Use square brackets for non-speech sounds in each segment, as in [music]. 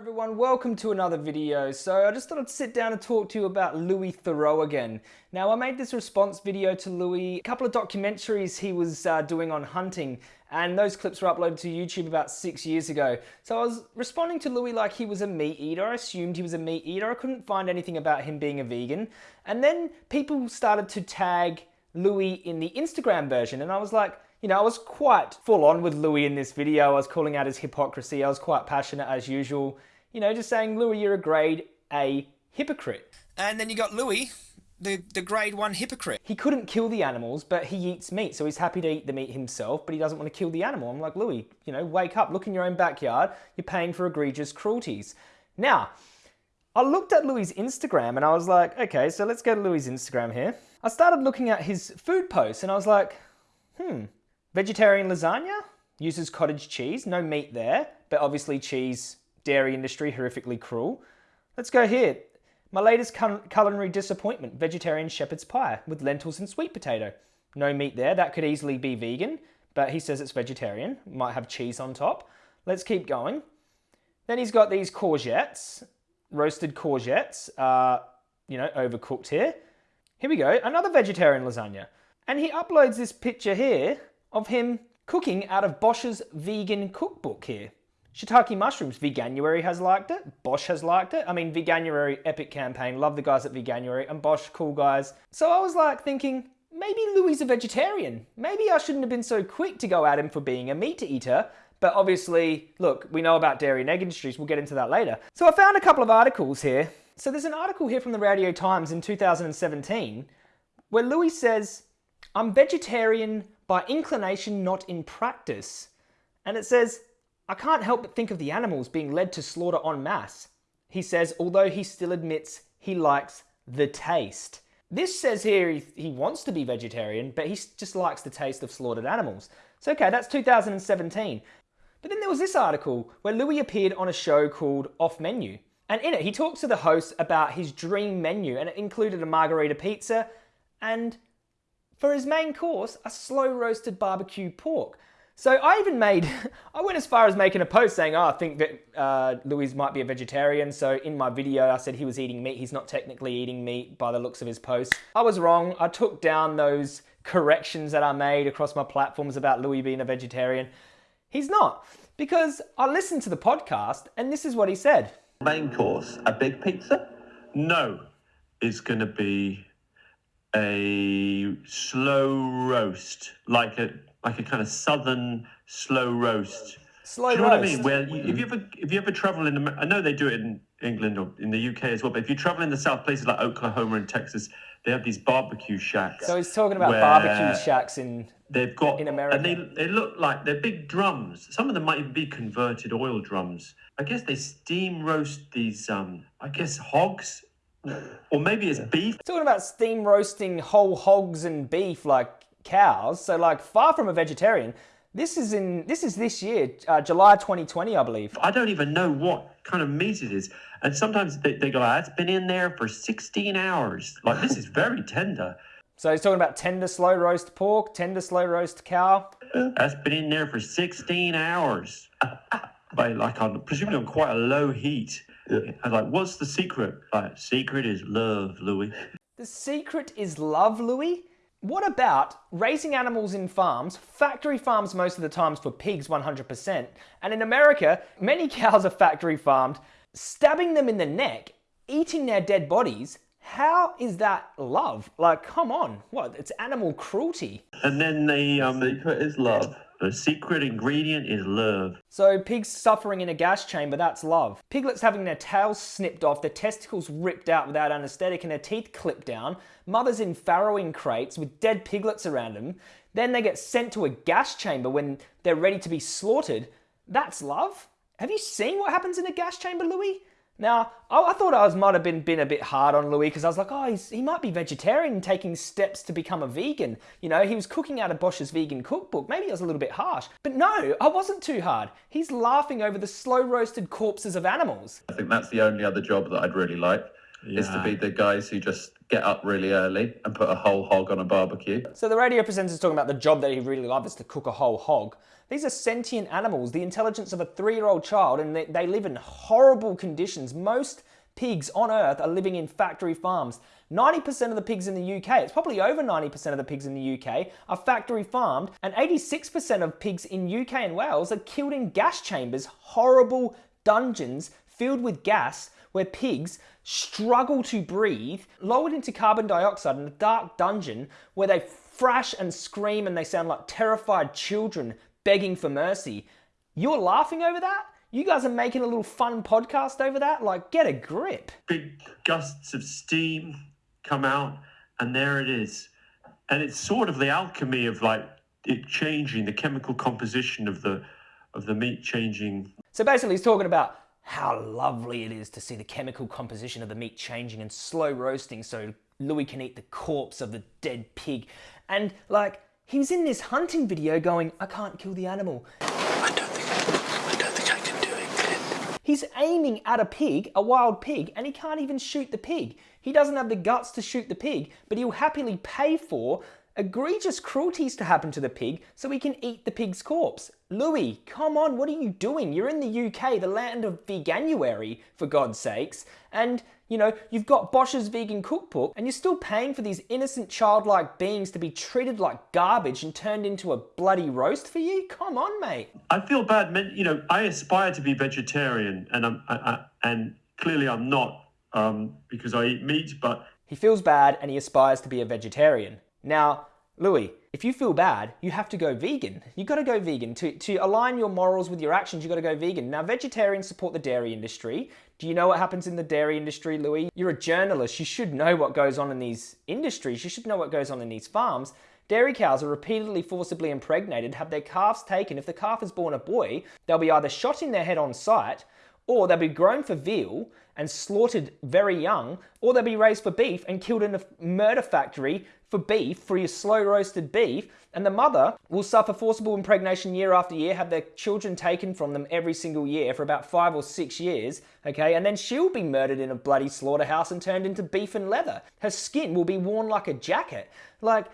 everyone, welcome to another video. So I just thought I'd sit down and talk to you about Louis Theroux again. Now I made this response video to Louis, a couple of documentaries he was uh, doing on hunting and those clips were uploaded to YouTube about six years ago. So I was responding to Louis like he was a meat eater. I assumed he was a meat eater. I couldn't find anything about him being a vegan. And then people started to tag Louis in the Instagram version and I was like, you know, I was quite full on with Louis in this video. I was calling out his hypocrisy. I was quite passionate as usual. You know, just saying, Louis, you're a grade A hypocrite. And then you got Louis, the, the grade one hypocrite. He couldn't kill the animals, but he eats meat, so he's happy to eat the meat himself, but he doesn't want to kill the animal. I'm like, Louis, you know, wake up, look in your own backyard. You're paying for egregious cruelties. Now, I looked at Louis' Instagram and I was like, okay, so let's go to Louis' Instagram here. I started looking at his food posts and I was like, hmm, Vegetarian lasagna uses cottage cheese, no meat there, but obviously cheese, dairy industry, horrifically cruel. Let's go here. My latest culinary disappointment, vegetarian shepherd's pie with lentils and sweet potato. No meat there, that could easily be vegan, but he says it's vegetarian, might have cheese on top. Let's keep going. Then he's got these courgettes, roasted courgettes, uh, you know, overcooked here. Here we go, another vegetarian lasagna. And he uploads this picture here of him cooking out of Bosch's vegan cookbook here. Shiitake mushrooms, Veganuary has liked it, Bosch has liked it. I mean, Veganuary, epic campaign, love the guys at Veganuary, and Bosch, cool guys. So I was like thinking, maybe Louis a vegetarian. Maybe I shouldn't have been so quick to go at him for being a meat eater. But obviously, look, we know about dairy and egg industries, we'll get into that later. So I found a couple of articles here. So there's an article here from the Radio Times in 2017 where Louis says, I'm vegetarian by inclination, not in practice. And it says, I can't help but think of the animals being led to slaughter en masse. He says, although he still admits he likes the taste. This says here he, he wants to be vegetarian, but he just likes the taste of slaughtered animals. So okay, that's 2017. But then there was this article where Louis appeared on a show called Off Menu. And in it, he talks to the host about his dream menu, and it included a margarita pizza and for his main course, a slow roasted barbecue pork. So I even made, [laughs] I went as far as making a post saying, oh, I think that uh, Louis might be a vegetarian. So in my video, I said he was eating meat. He's not technically eating meat by the looks of his post. I was wrong. I took down those corrections that I made across my platforms about Louis being a vegetarian. He's not, because I listened to the podcast and this is what he said. Main course, a big pizza? No, it's going to be a slow roast, like a like a kind of southern slow roast. Slow do you know what I mean? Well, if you ever if you ever travel in, the. I know they do it in England or in the UK as well. But if you travel in the south, places like Oklahoma and Texas, they have these barbecue shacks. So he's talking about barbecue shacks in they've got in America, and they they look like they're big drums. Some of them might even be converted oil drums. I guess they steam roast these. Um, I guess hogs or maybe it's beef. Talking about steam roasting whole hogs and beef like cows, so like far from a vegetarian. This is in this is this year, uh, July 2020, I believe. I don't even know what kind of meat it is, and sometimes they, they go, ah, "It's been in there for 16 hours." Like this is very tender. So he's talking about tender slow roast pork, tender slow roast cow. That's been in there for 16 hours, [laughs] by like on presumably on quite a low heat. Yeah. I was like, what's the secret? Like, secret is love, Louis. The secret is love, Louis? What about raising animals in farms, factory farms most of the times for pigs 100%, and in America, many cows are factory farmed, stabbing them in the neck, eating their dead bodies, how is that love? Like, come on, what? It's animal cruelty. And then they um, secret is love. The secret ingredient is love. So pigs suffering in a gas chamber, that's love. Piglets having their tails snipped off, their testicles ripped out without anaesthetic and their teeth clipped down. Mothers in farrowing crates with dead piglets around them. Then they get sent to a gas chamber when they're ready to be slaughtered. That's love? Have you seen what happens in a gas chamber, Louis? Now, I, thought I was might have been, been a bit hard on Louis because I was like, oh, he might be vegetarian taking steps to become a vegan. You know, he was cooking out of Bosch's vegan cookbook. Maybe I was a little bit harsh. But no, I wasn't too hard. He's laughing over the slow roasted corpses of animals. I think that's the only other job that I'd really like. Yeah. is to be the guys who just get up really early and put a whole hog on a barbecue. So the radio presenter is talking about the job that he really loves is to cook a whole hog. These are sentient animals, the intelligence of a three-year-old child, and they, they live in horrible conditions. Most pigs on Earth are living in factory farms. 90% of the pigs in the UK, it's probably over 90% of the pigs in the UK, are factory farmed, and 86% of pigs in UK and Wales are killed in gas chambers, horrible dungeons filled with gas where pigs struggle to breathe, lowered into carbon dioxide in a dark dungeon where they thrash and scream and they sound like terrified children begging for mercy. You're laughing over that? You guys are making a little fun podcast over that? Like, get a grip. Big gusts of steam come out, and there it is. And it's sort of the alchemy of like it changing the chemical composition of the of the meat changing. So basically, he's talking about how lovely it is to see the chemical composition of the meat changing and slow roasting so Louis can eat the corpse of the dead pig. And like, he was in this hunting video going, I can't kill the animal. I don't think I, I don't think I can do it, Clint. He's aiming at a pig, a wild pig, and he can't even shoot the pig. He doesn't have the guts to shoot the pig, but he'll happily pay for egregious cruelties to happen to the pig so he can eat the pig's corpse. Louis, come on, what are you doing? You're in the UK, the land of veganuary, for God's sakes, and you know, you've got Bosch's vegan cookbook, and you're still paying for these innocent childlike beings to be treated like garbage and turned into a bloody roast for you? Come on, mate. I feel bad, man. You know, I aspire to be vegetarian, and I'm I, I, and clearly I'm not um, because I eat meat, but He feels bad and he aspires to be a vegetarian. Now, Louis, if you feel bad, you have to go vegan. You've got to go vegan to to align your morals with your actions. you've got to go vegan. Now, vegetarians support the dairy industry. Do you know what happens in the dairy industry, Louis? You're a journalist. You should know what goes on in these industries. You should know what goes on in these farms. Dairy cows are repeatedly forcibly impregnated, have their calves taken. If the calf is born a boy, they'll be either shot in their head on sight, or they'll be grown for veal and slaughtered very young, or they'll be raised for beef and killed in a murder factory for beef, for your slow roasted beef. And the mother will suffer forcible impregnation year after year, have their children taken from them every single year for about five or six years, okay? And then she'll be murdered in a bloody slaughterhouse and turned into beef and leather. Her skin will be worn like a jacket. Like,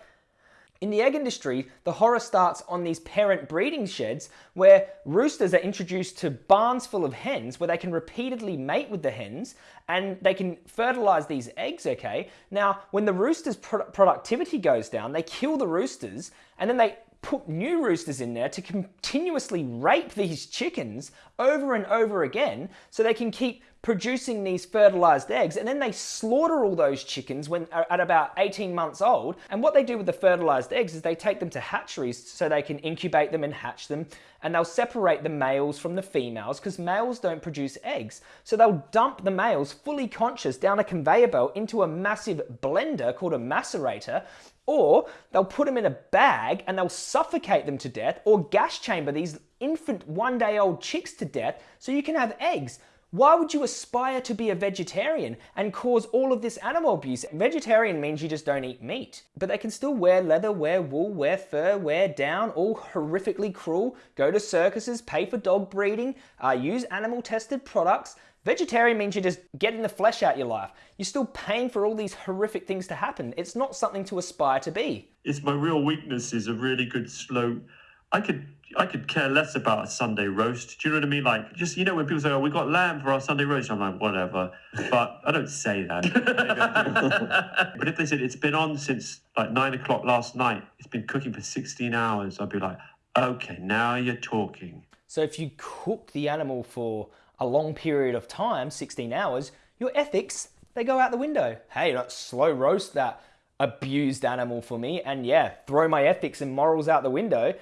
in the egg industry, the horror starts on these parent breeding sheds where roosters are introduced to barns full of hens where they can repeatedly mate with the hens and they can fertilize these eggs, okay? Now, when the rooster's pro- productivity goes down, they kill the roosters and then they put new roosters in there to continuously rape these chickens over and over again so they can keep producing these fertilized eggs. And then they slaughter all those chickens when at about 18 months old. And what they do with the fertilized eggs is they take them to hatcheries so they can incubate them and hatch them. And they'll separate the males from the females because males don't produce eggs. So they'll dump the males fully conscious down a conveyor belt into a massive blender called a macerator or they'll put them in a bag and they'll suffocate them to death or gas chamber these infant one day old chicks to death so you can have eggs why would you aspire to be a vegetarian and cause all of this animal abuse? Vegetarian means you just don't eat meat, but they can still wear leather, wear wool, wear fur, wear down, all horrifically cruel, go to circuses, pay for dog breeding, uh, use animal tested products. Vegetarian means you're just getting the flesh out your life. You're still paying for all these horrific things to happen. It's not something to aspire to be. it's my real weakness is a really good slow. I could I could care less about a Sunday roast. Do you know what I mean? Like just you know when people say, "Oh, we got lamb for our Sunday roast," I'm like, whatever. But I don't say that. [laughs] but if they said it's been on since like nine o'clock last night, it's been cooking for 16 hours, I'd be like, okay, now you're talking. So if you cook the animal for a long period of time, 16 hours, your ethics, they go out the window. Hey, don't slow roast that abused animal for me and yeah, throw my ethics and morals out the window.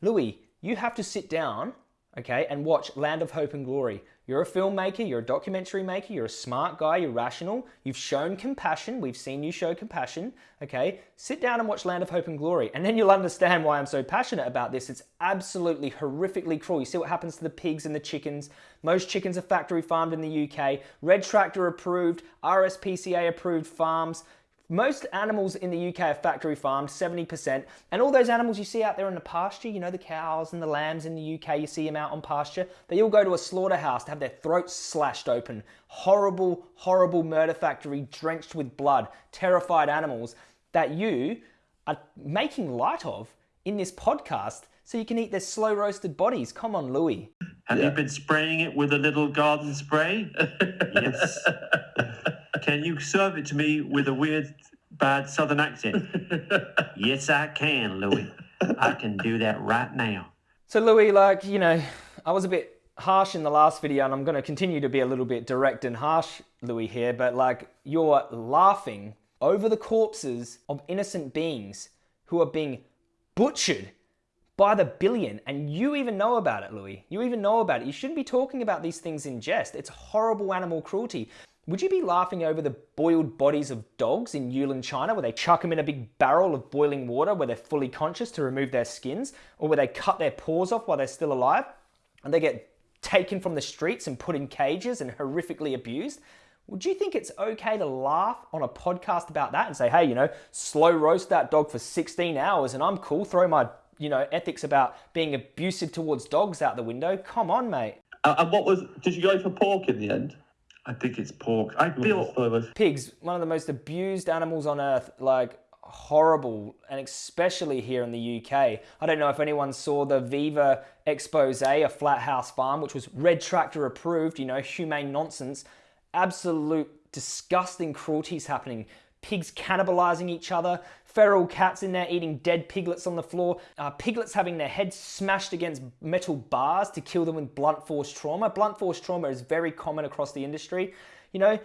Louis, you have to sit down, okay, and watch Land of Hope and Glory. You're a filmmaker, you're a documentary maker, you're a smart guy, you're rational, you've shown compassion, we've seen you show compassion, okay? Sit down and watch Land of Hope and Glory, and then you'll understand why I'm so passionate about this. It's absolutely horrifically cruel. You see what happens to the pigs and the chickens. Most chickens are factory farmed in the UK, Red Tractor approved, RSPCA approved farms Most animals in the UK are factory farmed, 70%. And all those animals you see out there in the pasture, you know, the cows and the lambs in the UK, you see them out on pasture, they all go to a slaughterhouse to have their throats slashed open. Horrible, horrible murder factory drenched with blood, terrified animals that you are making light of in this podcast so you can eat their slow roasted bodies. Come on, Louis. Have Yeah. you been spraying it with a little garden spray? yes. [laughs] Can you serve it to me with a weird, bad southern accent? [laughs] yes, I can, Louis. I can do that right now. So, Louis, like, you know, I was a bit harsh in the last video, and I'm going to continue to be a little bit direct and harsh, Louis, here, but like, you're laughing over the corpses of innocent beings who are being butchered by the billion, and you even know about it, Louis. You even know about it. You shouldn't be talking about these things in jest. It's horrible animal cruelty. Would you be laughing over the boiled bodies of dogs in Yulin, China, where they chuck them in a big barrel of boiling water where they're fully conscious to remove their skins, or where they cut their paws off while they're still alive, and they get taken from the streets and put in cages and horrifically abused? Would you think it's okay to laugh on a podcast about that and say, hey, you know, slow roast that dog for 16 hours and I'm cool, throw my, you know, ethics about being abusive towards dogs out the window? Come on, mate. Uh, and what was? Did you go for pork in the end? I think it's pork. I feel mm-hmm. pigs, one of the most abused animals on earth, like horrible, and especially here in the UK. I don't know if anyone saw the Viva expose, a flat house farm, which was Red Tractor approved, you know, humane nonsense. Absolute disgusting cruelties happening. Pigs cannibalizing each other, feral cats in there eating dead piglets on the floor, uh, piglets having their heads smashed against metal bars to kill them with blunt force trauma. Blunt force trauma is very common across the industry. You know,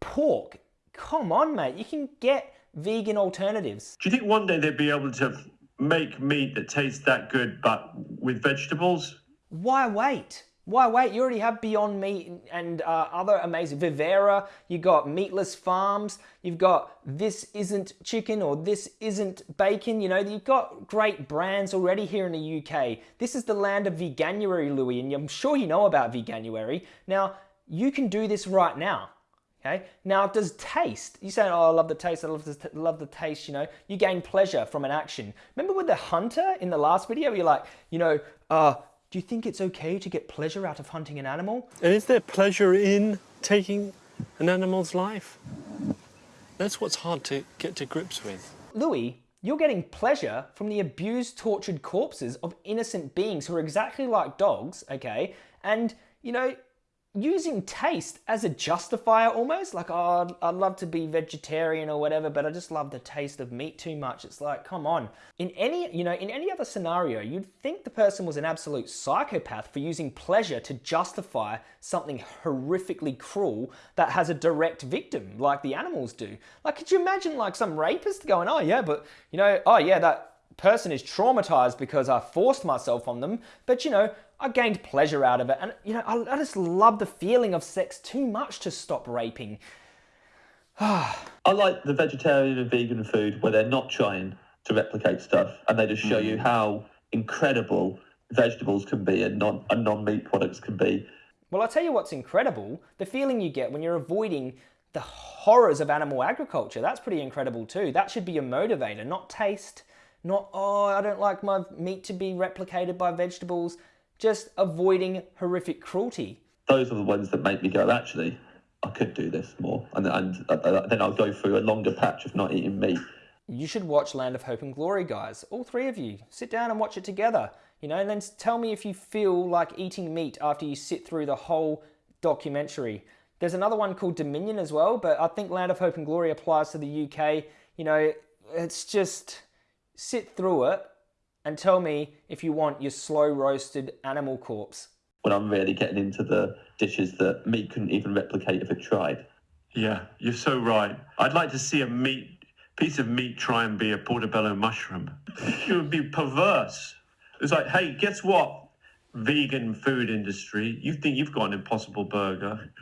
pork, come on, mate, you can get vegan alternatives. Do you think one day they'd be able to make meat that tastes that good, but with vegetables? Why wait? Why wait? You already have Beyond Meat and uh, other amazing Vivera. You've got Meatless Farms. You've got This Isn't Chicken or This Isn't Bacon. You know, you've got great brands already here in the UK. This is the land of veganuary, Louis, and I'm sure you know about veganuary. Now, you can do this right now. Okay. Now, does taste? You say, "Oh, I love the taste. I love the love the taste." You know, you gain pleasure from an action. Remember with the hunter in the last video? You're like, you know, uh, do you think it's okay to get pleasure out of hunting an animal? And is there pleasure in taking an animal's life? That's what's hard to get to grips with. Louis, you're getting pleasure from the abused, tortured corpses of innocent beings who are exactly like dogs, okay? And, you know, using taste as a justifier almost, like, oh, I'd, I'd love to be vegetarian or whatever, but I just love the taste of meat too much. It's like, come on. In any, you know, in any other scenario, you'd think the person was an absolute psychopath for using pleasure to justify something horrifically cruel that has a direct victim, like the animals do. Like, could you imagine like some rapist going, oh yeah, but, you know, oh yeah, that person is traumatized because I forced myself on them, but you know, I gained pleasure out of it. And you know, I, I just love the feeling of sex too much to stop raping. [sighs] I like the vegetarian and vegan food where they're not trying to replicate stuff and they just show you mm. how incredible vegetables can be and non and non meat products can be. Well, I'll tell you what's incredible the feeling you get when you're avoiding the horrors of animal agriculture. That's pretty incredible too. That should be your motivator, not taste, not, oh, I don't like my meat to be replicated by vegetables, just avoiding horrific cruelty. Those are the ones that make me go, actually, I could do this more. And, and uh, then I'll go through a longer patch of not eating meat. You should watch Land of Hope and Glory, guys. All three of you. Sit down and watch it together. You know, and then tell me if you feel like eating meat after you sit through the whole documentary. There's another one called Dominion as well, but I think Land of Hope and Glory applies to the UK. You know, it's just sit through it and tell me if you want your slow roasted animal corpse. When I'm really getting into the dishes that meat couldn't even replicate if it tried. Yeah, you're so right. I'd like to see a meat piece of meat try and be a portobello mushroom. [laughs] it would be perverse. It's like, hey, guess what? Vegan food industry, you think you've got an impossible burger?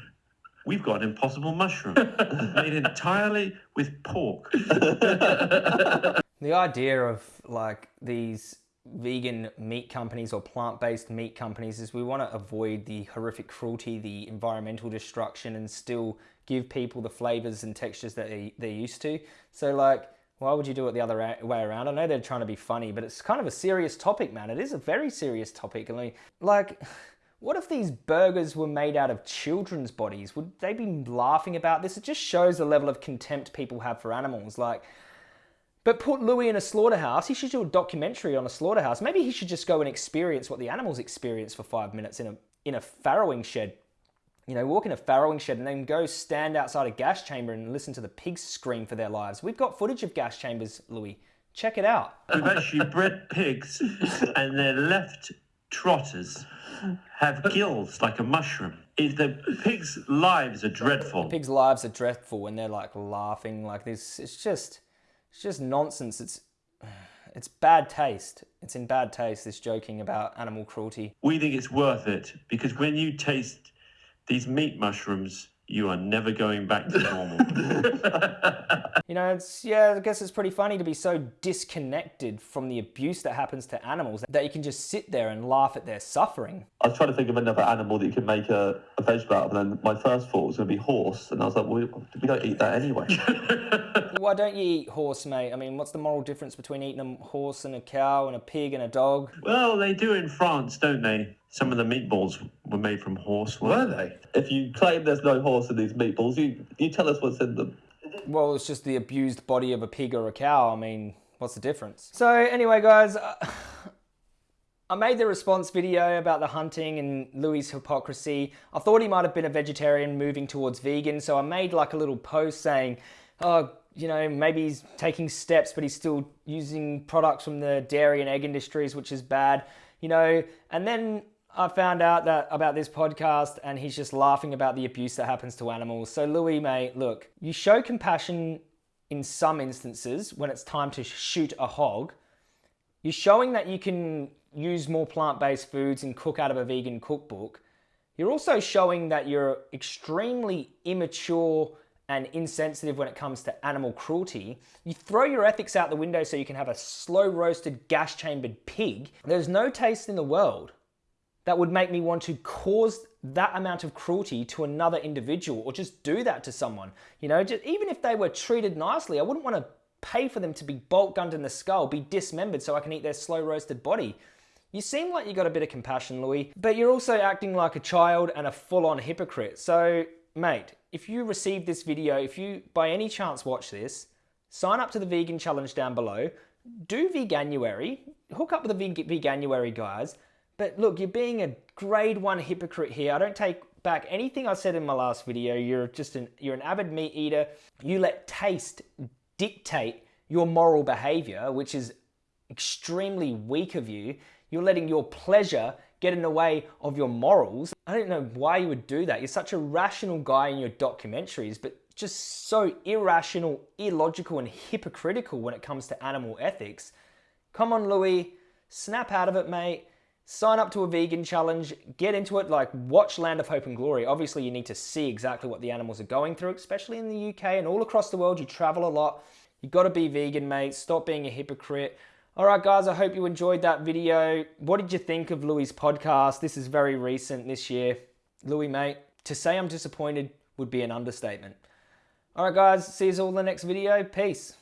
We've got an impossible mushroom [laughs] made entirely with pork. [laughs] The idea of like these vegan meat companies or plant-based meat companies is we want to avoid the horrific cruelty, the environmental destruction, and still give people the flavors and textures that they, they're used to. So like, why would you do it the other way around? I know they're trying to be funny, but it's kind of a serious topic, man. It is a very serious topic. Like, like what if these burgers were made out of children's bodies? Would they be laughing about this? It just shows the level of contempt people have for animals. Like, but put Louis in a slaughterhouse. He should do a documentary on a slaughterhouse. Maybe he should just go and experience what the animals experience for five minutes in a in a farrowing shed. You know, walk in a farrowing shed and then go stand outside a gas chamber and listen to the pigs scream for their lives. We've got footage of gas chambers, Louis. Check it out. We've actually bred pigs, and their left trotters have gills like a mushroom. If the pigs' lives are dreadful. Pigs' lives are dreadful, and they're like laughing like this. It's just it's just nonsense. It's it's bad taste. It's in bad taste. This joking about animal cruelty. We think it's worth it because when you taste these meat mushrooms, you are never going back to normal. [laughs] you know, it's yeah, I guess it's pretty funny to be so disconnected from the abuse that happens to animals that you can just sit there and laugh at their suffering. I was trying to think of another animal that you could make a, a vegetable out of, and then my first thought was going to be horse, and I was like, well, we don't eat that anyway. [laughs] Why don't you eat horse, mate? I mean, what's the moral difference between eating a horse and a cow and a pig and a dog? Well, they do in France, don't they? Some of the meatballs were made from horse. Were they? If you claim there's no horse in these meatballs, you you tell us what's in them. Well, it's just the abused body of a pig or a cow. I mean, what's the difference? So anyway, guys. Uh, [laughs] I made the response video about the hunting and Louis' hypocrisy. I thought he might have been a vegetarian moving towards vegan, so I made like a little post saying, oh, you know, maybe he's taking steps, but he's still using products from the dairy and egg industries, which is bad, you know. And then I found out that about this podcast, and he's just laughing about the abuse that happens to animals. So, Louis, mate, look, you show compassion in some instances when it's time to shoot a hog. You're showing that you can use more plant-based foods and cook out of a vegan cookbook. You're also showing that you're extremely immature and insensitive when it comes to animal cruelty. You throw your ethics out the window so you can have a slow roasted gas chambered pig. There's no taste in the world that would make me want to cause that amount of cruelty to another individual or just do that to someone. You know, just, even if they were treated nicely, I wouldn't want to pay for them to be bolt gunned in the skull, be dismembered so I can eat their slow roasted body. You seem like you got a bit of compassion, Louis, but you're also acting like a child and a full on hypocrite. So, mate, if you receive this video, if you by any chance watch this, sign up to the vegan challenge down below, do Veganuary, hook up with the Veganuary guys. But look, you're being a grade one hypocrite here. I don't take back anything I said in my last video. You're just an you're an avid meat eater. You let taste dictate your moral behavior, which is extremely weak of you. You're letting your pleasure get in the way of your morals. I don't know why you would do that. You're such a rational guy in your documentaries, but just so irrational, illogical, and hypocritical when it comes to animal ethics. Come on, Louis, snap out of it, mate. Sign up to a vegan challenge, get into it, like watch Land of Hope and Glory. Obviously, you need to see exactly what the animals are going through, especially in the UK and all across the world. You travel a lot. You gotta be vegan, mate. Stop being a hypocrite. All right, guys, I hope you enjoyed that video. What did you think of Louis' podcast? This is very recent this year. Louis, mate, to say I'm disappointed would be an understatement. All right, guys, see you all in the next video. Peace.